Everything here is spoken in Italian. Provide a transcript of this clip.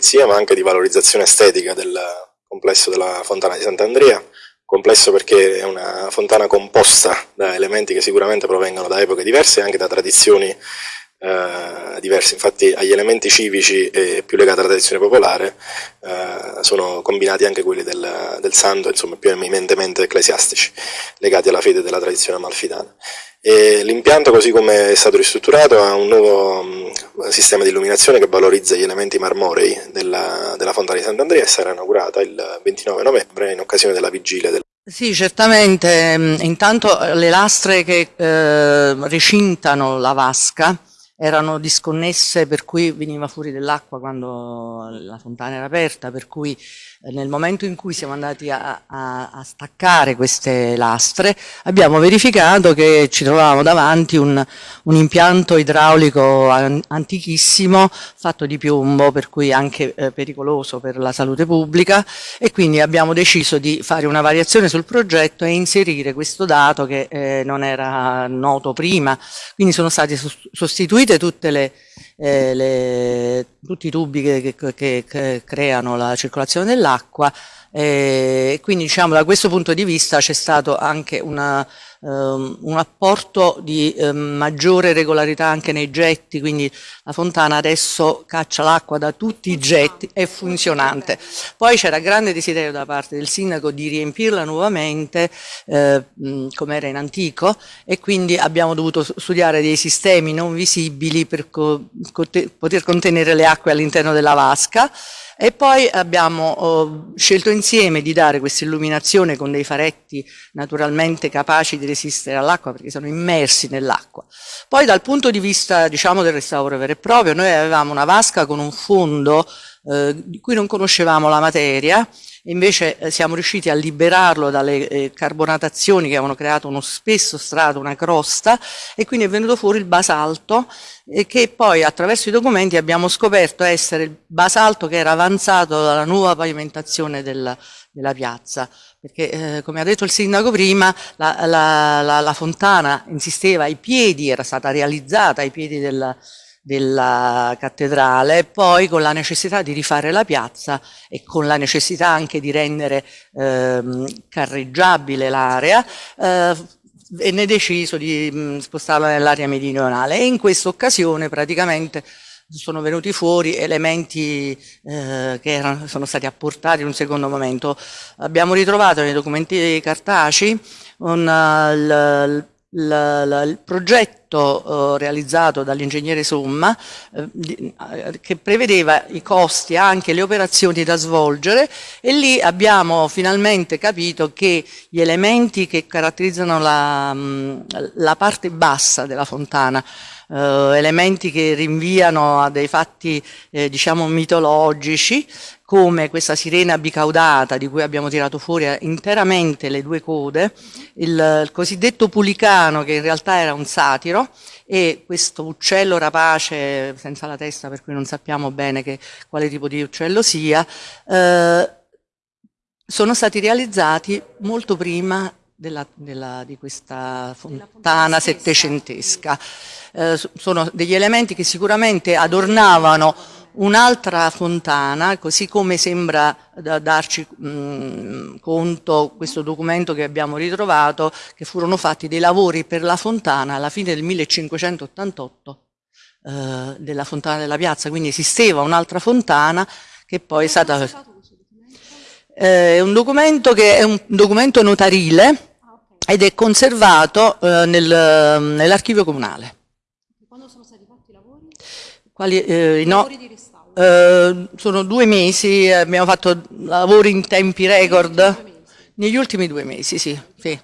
pulizia ma anche di valorizzazione estetica del complesso della fontana di Sant'Andrea, complesso perché è una fontana composta da elementi che sicuramente provengono da epoche diverse e anche da tradizioni eh, diverse, infatti agli elementi civici e più legati alla tradizione popolare eh, sono combinati anche quelli del, del santo, insomma più eminentemente ecclesiastici, legati alla fede della tradizione amalfitana. L'impianto così come è stato ristrutturato ha un nuovo mh, sistema di illuminazione che valorizza gli elementi marmorei della, della Fontana di Sant'Andrea e sarà inaugurata il 29 novembre in occasione della vigilia del sì, certamente. Intanto le lastre che eh, recintano la vasca erano disconnesse per cui veniva fuori dell'acqua quando la fontana era aperta, per cui eh, nel momento in cui siamo andati a, a, a, staccare queste lastre abbiamo verificato che ci trovavamo davanti un, un impianto idraulico antichissimo fatto di piombo per cui anche eh, pericoloso per la salute pubblica e quindi abbiamo deciso di fare una variazione sul progetto e inserire questo dato che eh, non era noto prima, quindi sono stati sostituiti tutte le, eh, le, tutti i tubi che, che, che creano la circolazione dell'acqua e quindi diciamo da questo punto di vista c'è stato anche una um, un apporto di um, maggiore regolarità anche nei getti, quindi la fontana adesso caccia l'acqua da tutti i getti, è funzionante. Poi c'era grande desiderio da parte del sindaco di riempirla nuovamente eh, come era in antico e quindi abbiamo dovuto studiare dei sistemi non visibili per poter contenere le acque all'interno della vasca e poi abbiamo oh, scelto insieme di dare questa illuminazione con dei faretti naturalmente capaci di resistere all'acqua perché sono immersi nell'acqua. Poi dal punto di vista diciamo, del restauro vero e proprio, noi avevamo una vasca con un fondo eh, di cui non conoscevamo la materia, invece eh, siamo riusciti a liberarlo dalle eh, carbonatazioni che avevano creato uno spesso strato, una crosta, e quindi è venuto fuori il basalto, che poi attraverso i documenti abbiamo scoperto essere il basalto che era avanzato dalla nuova pavimentazione della, della piazza, perché eh, come ha detto il sindaco prima, la, la, la, la fontana insisteva ai piedi, era stata realizzata ai piedi della, della cattedrale, poi con la necessità di rifare la piazza e con la necessità anche di rendere ehm, carreggiabile l'area, eh, venne deciso di mh, spostarla nell'area meridionale e in questa occasione praticamente sono venuti fuori elementi eh, che erano, sono stati apportati in un secondo momento. Abbiamo ritrovato nei documenti cartacei un, uh, il progetto eh, realizzato dall'ingegnere Somma eh, eh, che prevedeva i costi, anche le operazioni da svolgere e lì abbiamo finalmente capito che gli elementi che caratterizzano la, mm, la parte bassa della fontana eh, elementi che rinviano a dei fatti eh, diciamo mitologici come questa sirena bicaudata di cui abbiamo tirato fuori interamente le due code, il, il cosiddetto pulicano che in realtà era un satiro e questo uccello rapace senza la testa per cui non sappiamo bene che, quale tipo di uccello sia, eh, sono stati realizzati molto prima della, della, di questa fontana settecentesca. Eh, sono degli elementi che sicuramente adornavano un'altra fontana, così come sembra da darci mh, conto questo documento che abbiamo ritrovato, che furono fatti dei lavori per la fontana alla fine del 1588 eh, della fontana della piazza, quindi esisteva un'altra fontana che poi è stata... Eh, è un documento che è un documento notarile, ed è conservato eh, nel, nell'archivio comunale. Quando sono stati fatti i lavori? Quali, eh, no? Eh, sono due mesi, abbiamo fatto lavori in tempi record. Negli ultimi due mesi, sì. sì.